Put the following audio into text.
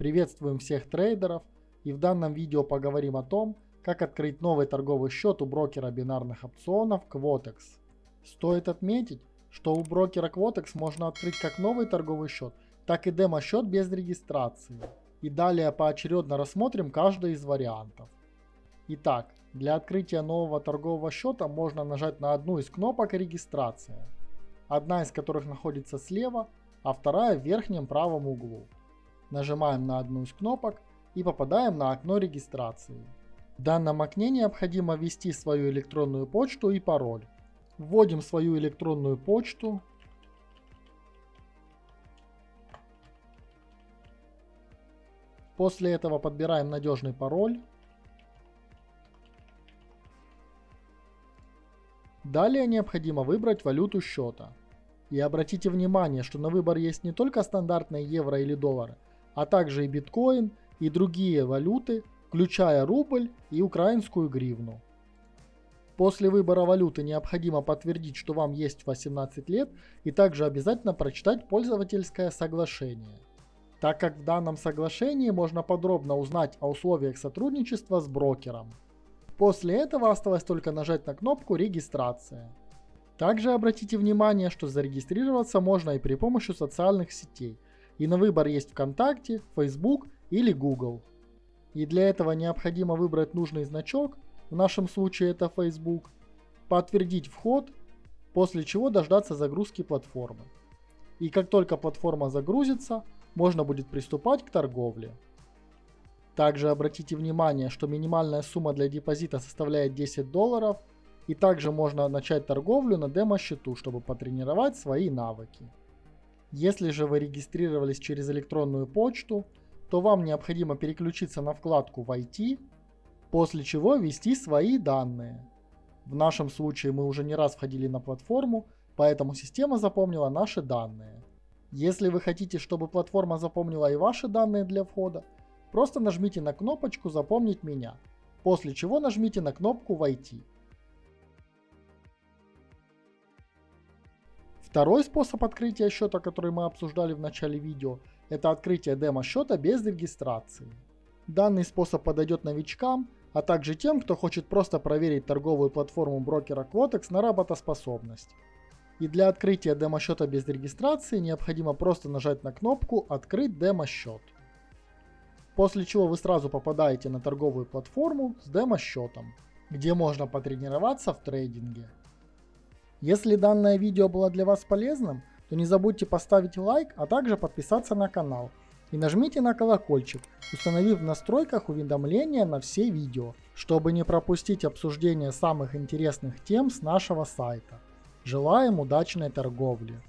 Приветствуем всех трейдеров и в данном видео поговорим о том, как открыть новый торговый счет у брокера бинарных опционов Quotex. Стоит отметить, что у брокера Quotex можно открыть как новый торговый счет, так и демо-счет без регистрации. И далее поочередно рассмотрим каждый из вариантов. Итак, для открытия нового торгового счета можно нажать на одну из кнопок регистрация, одна из которых находится слева, а вторая в верхнем правом углу. Нажимаем на одну из кнопок и попадаем на окно регистрации. В данном окне необходимо ввести свою электронную почту и пароль. Вводим свою электронную почту. После этого подбираем надежный пароль. Далее необходимо выбрать валюту счета. И обратите внимание, что на выбор есть не только стандартные евро или доллары, а также и биткоин и другие валюты, включая рубль и украинскую гривну. После выбора валюты необходимо подтвердить, что вам есть 18 лет и также обязательно прочитать пользовательское соглашение, так как в данном соглашении можно подробно узнать о условиях сотрудничества с брокером. После этого осталось только нажать на кнопку «Регистрация». Также обратите внимание, что зарегистрироваться можно и при помощи социальных сетей. И на выбор есть ВКонтакте, Facebook или Google. И для этого необходимо выбрать нужный значок, в нашем случае это Facebook, подтвердить вход, после чего дождаться загрузки платформы. И как только платформа загрузится, можно будет приступать к торговле. Также обратите внимание, что минимальная сумма для депозита составляет 10 долларов, и также можно начать торговлю на демо-счету, чтобы потренировать свои навыки. Если же вы регистрировались через электронную почту, то вам необходимо переключиться на вкладку «Войти», после чего ввести свои данные. В нашем случае мы уже не раз входили на платформу, поэтому система запомнила наши данные. Если вы хотите, чтобы платформа запомнила и ваши данные для входа, Просто нажмите на кнопочку «Запомнить меня», после чего нажмите на кнопку «Войти». Второй способ открытия счета, который мы обсуждали в начале видео, это открытие демо-счета без регистрации. Данный способ подойдет новичкам, а также тем, кто хочет просто проверить торговую платформу брокера Quotex на работоспособность. И для открытия демо-счета без регистрации необходимо просто нажать на кнопку «Открыть демо-счет» после чего вы сразу попадаете на торговую платформу с демо-счетом, где можно потренироваться в трейдинге. Если данное видео было для вас полезным, то не забудьте поставить лайк, а также подписаться на канал. И нажмите на колокольчик, установив в настройках уведомления на все видео, чтобы не пропустить обсуждение самых интересных тем с нашего сайта. Желаем удачной торговли!